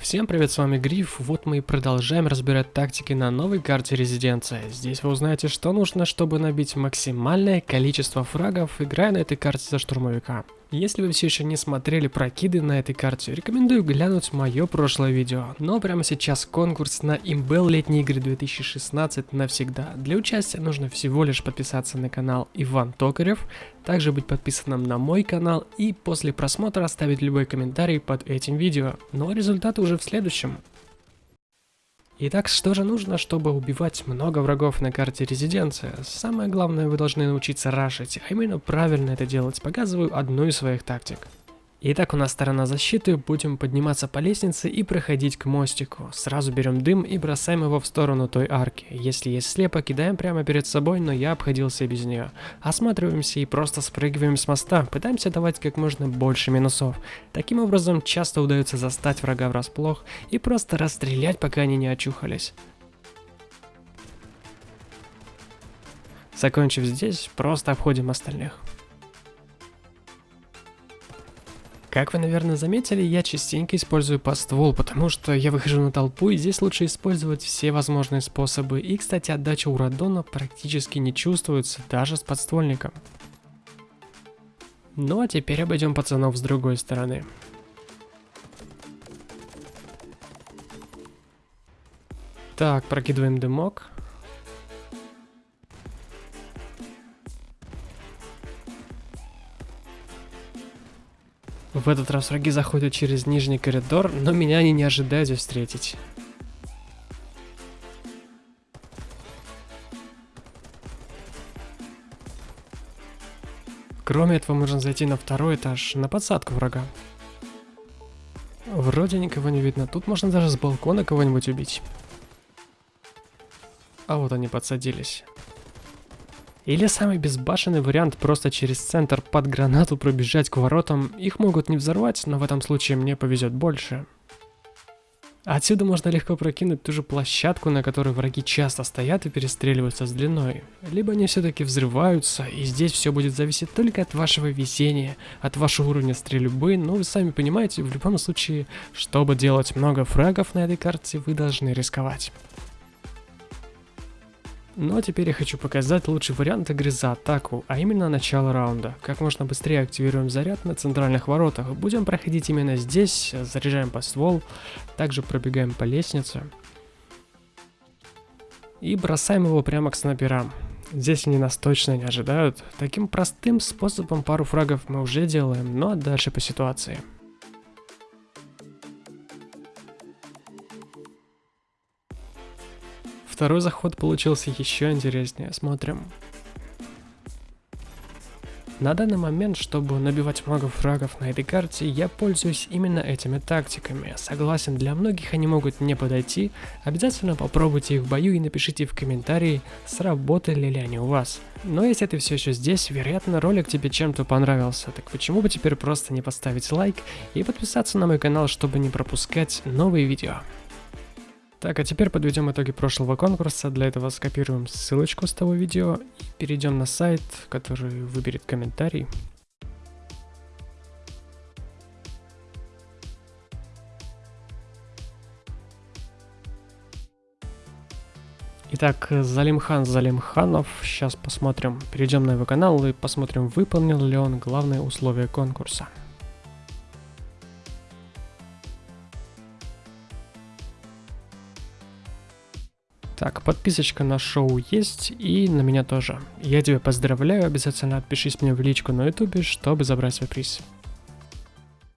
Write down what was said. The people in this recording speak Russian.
Всем привет, с вами Гриф. Вот мы и продолжаем разбирать тактики на новой карте Резиденция. Здесь вы узнаете, что нужно, чтобы набить максимальное количество фрагов, играя на этой карте за штурмовика. Если вы все еще не смотрели прокиды на этой карте, рекомендую глянуть мое прошлое видео. Но прямо сейчас конкурс на Имбел летние игры 2016 навсегда. Для участия нужно всего лишь подписаться на канал Иван Токарев, также быть подписанным на мой канал и после просмотра оставить любой комментарий под этим видео. Но результаты уже в следующем. Итак, что же нужно, чтобы убивать много врагов на карте резиденция? Самое главное, вы должны научиться рашить, а именно правильно это делать. Показываю одну из своих тактик. Итак, у нас сторона защиты, будем подниматься по лестнице и проходить к мостику. Сразу берем дым и бросаем его в сторону той арки. Если есть слепо, кидаем прямо перед собой, но я обходился без нее. Осматриваемся и просто спрыгиваем с моста, пытаемся давать как можно больше минусов. Таким образом, часто удается застать врага врасплох и просто расстрелять, пока они не очухались. Закончив здесь, просто обходим остальных. Как вы, наверное, заметили, я частенько использую подствол, потому что я выхожу на толпу, и здесь лучше использовать все возможные способы. И, кстати, отдача у радона практически не чувствуется, даже с подствольником. Ну а теперь обойдем пацанов с другой стороны. Так, прокидываем дымок. В этот раз враги заходят через нижний коридор, но меня они не ожидают здесь встретить. Кроме этого, можно зайти на второй этаж, на подсадку врага. Вроде никого не видно, тут можно даже с балкона кого-нибудь убить. А вот они подсадились. Или самый безбашенный вариант просто через центр под гранату пробежать к воротам. Их могут не взорвать, но в этом случае мне повезет больше. Отсюда можно легко прокинуть ту же площадку, на которой враги часто стоят и перестреливаются с длиной. Либо они все-таки взрываются, и здесь все будет зависеть только от вашего везения, от вашего уровня стрельбы, но вы сами понимаете, в любом случае, чтобы делать много фрагов на этой карте, вы должны рисковать. Ну а теперь я хочу показать лучший вариант игры за атаку, а именно начало раунда. Как можно быстрее активируем заряд на центральных воротах. Будем проходить именно здесь, заряжаем по ствол, также пробегаем по лестнице. И бросаем его прямо к снайперам. Здесь они нас точно не ожидают. Таким простым способом пару фрагов мы уже делаем, но дальше по ситуации. Второй заход получился еще интереснее, смотрим. На данный момент, чтобы набивать много фрагов на этой карте, я пользуюсь именно этими тактиками. Согласен, для многих они могут не подойти, обязательно попробуйте их в бою и напишите в комментарии, сработали ли они у вас. Но если ты все еще здесь, вероятно ролик тебе чем-то понравился, так почему бы теперь просто не поставить лайк и подписаться на мой канал, чтобы не пропускать новые видео. Так, а теперь подведем итоги прошлого конкурса. Для этого скопируем ссылочку с того видео и перейдем на сайт, который выберет комментарий. Итак, Залимхан Залимханов. Сейчас посмотрим, перейдем на его канал и посмотрим, выполнил ли он главные условия конкурса. Так, подписочка на шоу есть и на меня тоже. Я тебя поздравляю, обязательно отпишись мне в личку на ютубе, чтобы забрать свой приз.